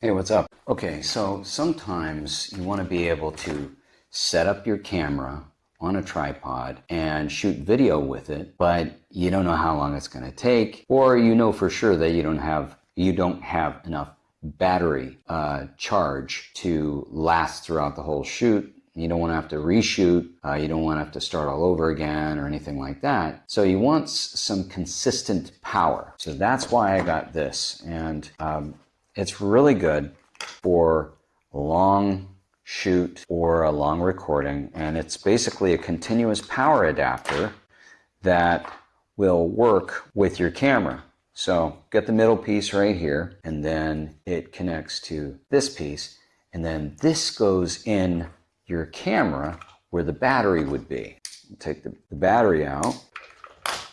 Hey, what's up? Okay, so sometimes you want to be able to set up your camera on a tripod and shoot video with it, but you don't know how long it's going to take, or you know for sure that you don't have you don't have enough battery uh, charge to last throughout the whole shoot. You don't want to have to reshoot. Uh, you don't want to have to start all over again or anything like that. So you want some consistent power. So that's why I got this. And um, it's really good for long shoot or a long recording. And it's basically a continuous power adapter that will work with your camera. So get the middle piece right here, and then it connects to this piece. And then this goes in your camera where the battery would be. Take the, the battery out,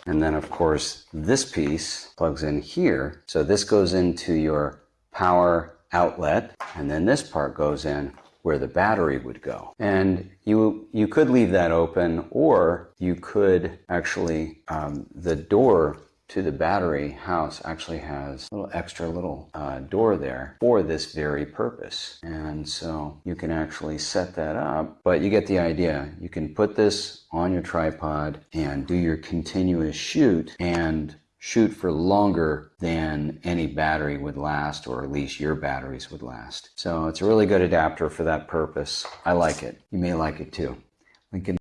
and then of course this piece plugs in here. So this goes into your power outlet, and then this part goes in where the battery would go. And you, you could leave that open, or you could actually, um, the door to the battery house actually has a little extra little uh, door there for this very purpose. And so you can actually set that up, but you get the idea. You can put this on your tripod and do your continuous shoot and shoot for longer than any battery would last, or at least your batteries would last. So it's a really good adapter for that purpose. I like it. You may like it too. Link in